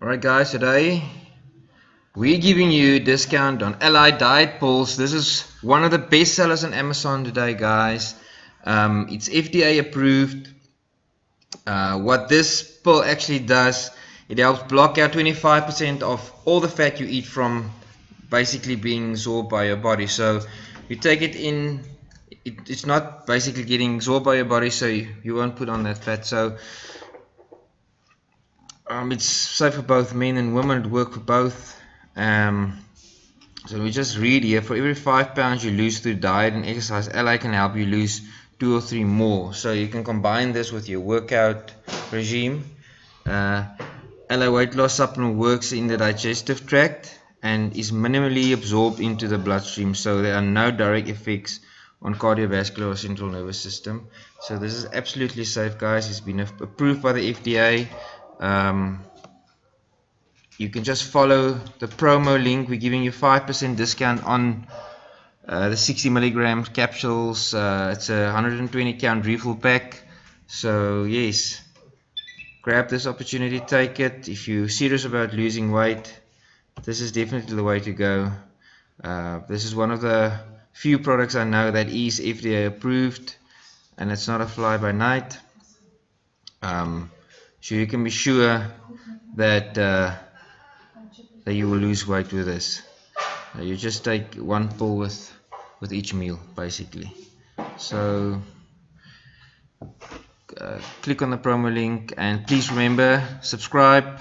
Alright guys, today we're giving you a discount on Alli Diet Pills. This is one of the best sellers on Amazon today guys. Um, it's FDA approved. Uh, what this pill actually does, it helps block out 25% of all the fat you eat from basically being absorbed by your body. So you take it in, it, it's not basically getting absorbed by your body so you, you won't put on that fat. So um, it's safe for both men and women. It works for both. Um, so we just read here: for every five pounds you lose through diet and exercise, Alli can help you lose two or three more. So you can combine this with your workout regime. Uh, Alli weight loss supplement works in the digestive tract and is minimally absorbed into the bloodstream, so there are no direct effects on cardiovascular or central nervous system. So this is absolutely safe, guys. It's been approved by the FDA um, you can just follow the promo link. We're giving you 5% discount on uh, the 60 milligram capsules. Uh, it's a 120 count refill pack. So yes grab this opportunity take it. If you're serious about losing weight this is definitely the way to go. Uh, this is one of the few products I know that is FDA approved and it's not a fly by night. Um, so you can be sure that uh, that you will lose weight with this. Uh, you just take one pull with with each meal basically. So uh, click on the promo link and please remember subscribe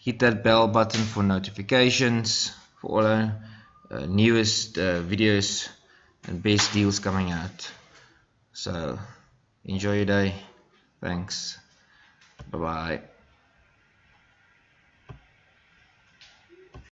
hit that bell button for notifications for all our uh, newest uh, videos and best deals coming out. So enjoy your day. Thanks Bye bye.